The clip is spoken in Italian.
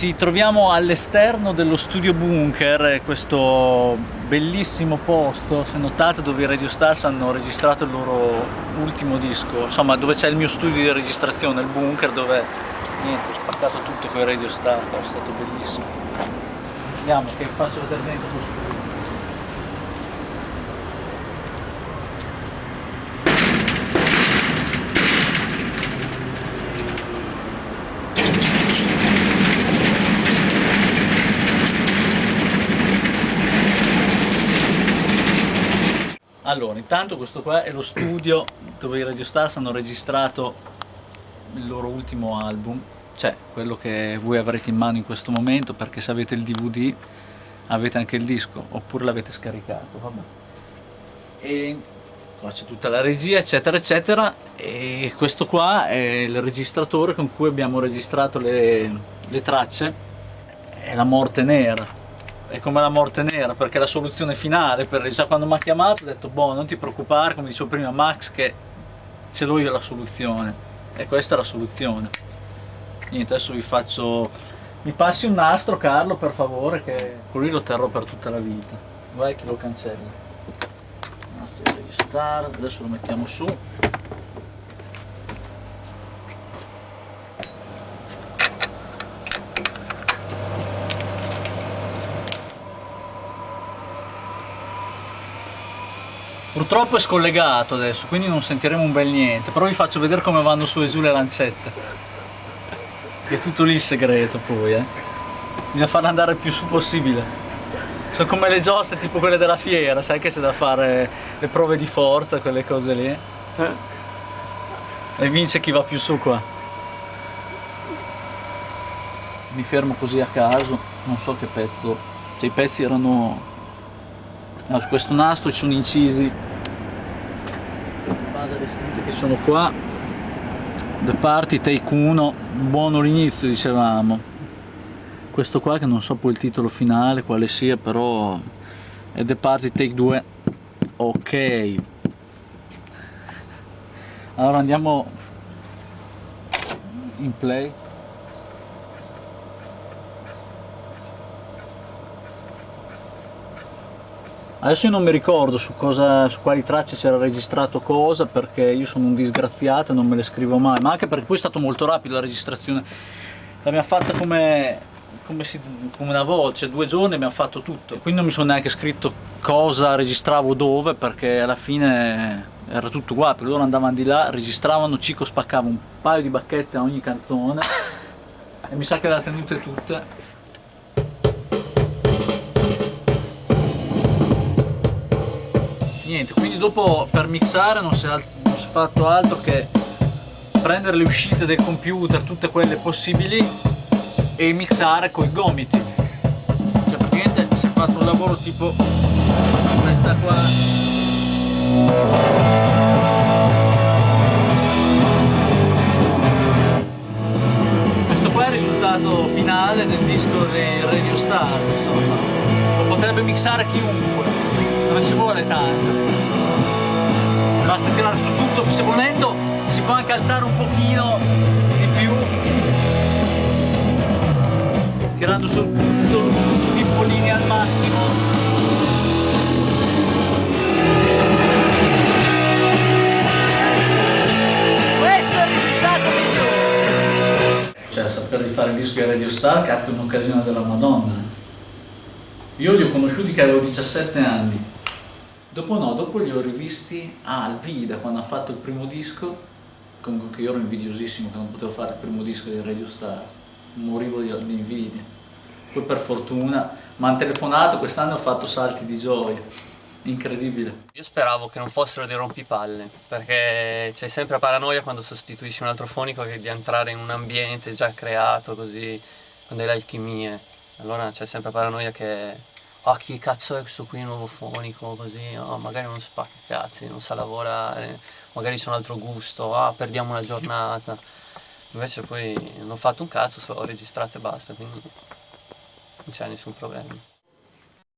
Ci troviamo all'esterno dello studio bunker, questo bellissimo posto, se notate dove i Radio Stars hanno registrato il loro ultimo disco, insomma dove c'è il mio studio di registrazione, il bunker dove niente, ho spaccato tutto con i Radio Stars, è stato bellissimo. Andiamo che faccio vedere dentro lo studio. Allora, intanto questo qua è lo studio dove i Radio Stars hanno registrato il loro ultimo album, cioè quello che voi avrete in mano in questo momento, perché se avete il DVD avete anche il disco, oppure l'avete scaricato, vabbè. E qua c'è tutta la regia, eccetera, eccetera, e questo qua è il registratore con cui abbiamo registrato le, le tracce, è la morte nera è come la morte nera perché la soluzione finale per, cioè, quando mi ha chiamato ho detto boh non ti preoccupare come dicevo prima Max che ce l'ho io la soluzione. E questa è la soluzione. Niente adesso vi faccio mi passi un nastro Carlo per favore che con lui lo terrò per tutta la vita. Vai che lo cancella nastro di registrare adesso lo mettiamo su Purtroppo è scollegato adesso, quindi non sentiremo un bel niente, però vi faccio vedere come vanno su e giù le lancette. È tutto lì il segreto poi, eh. Bisogna farle andare il più su possibile. Sono come le giostre tipo quelle della fiera, sai che c'è da fare le prove di forza, quelle cose lì. Eh. E vince chi va più su qua. Mi fermo così a caso, non so che pezzo. Cioè i pezzi erano no, su questo nastro ci sono incisi. In base alle scritte che sono qua. The Party Take 1 buono l'inizio dicevamo. Questo qua che non so poi il titolo finale quale sia però è The Party Take 2 ok. Allora andiamo in play Adesso io non mi ricordo su, cosa, su quali tracce c'era registrato cosa perché io sono un disgraziato e non me le scrivo mai, ma anche perché poi è stato molto rapido la registrazione, l'abbiamo fatta come, come, si, come una volta, cioè due giorni abbiamo fatto tutto, quindi non mi sono neanche scritto cosa registravo dove perché alla fine era tutto uguale, perché loro andavano di là, registravano, Cico spaccava un paio di bacchette a ogni canzone. E mi sa che le ha tenute tutte niente. Quindi dopo per mixare non si, è, non si è fatto altro che prendere le uscite del computer tutte quelle possibili e mixare coi gomiti. Cioè praticamente si è fatto un lavoro tipo questa qua. Finale del disco dei Radio Star insomma. Lo potrebbe mixare chiunque non ci vuole tanto. Basta tirare su tutto se volendo si può anche alzare un pochino di più. Tirando sul punto pippolini al massimo. Cioè saper di fare il disco di Radio Star cazzo è un'occasione della madonna. Io li ho conosciuti che avevo 17 anni Dopo no, dopo li ho rivisti ah, al Vida quando ha fatto il primo disco, comunque che io ero invidiosissimo che non potevo fare il primo disco di Radio Star, morivo di, di invidia. Poi per fortuna mi hanno telefonato, quest'anno ho fatto salti di gioia, incredibile. Io speravo che non fossero dei rompipalle, perché c'è sempre paranoia quando sostituisci un altro fonico che di entrare in un ambiente già creato così, quando hai l'alchimia. Allora c'è sempre paranoia che ah chi cazzo è questo qui nuovo fonico così, oh, magari non spacca cazzi, non sa lavorare, magari c'è un altro gusto, ah perdiamo una giornata. Invece poi non ho fatto un cazzo, ho registrato e basta, quindi non c'è nessun problema.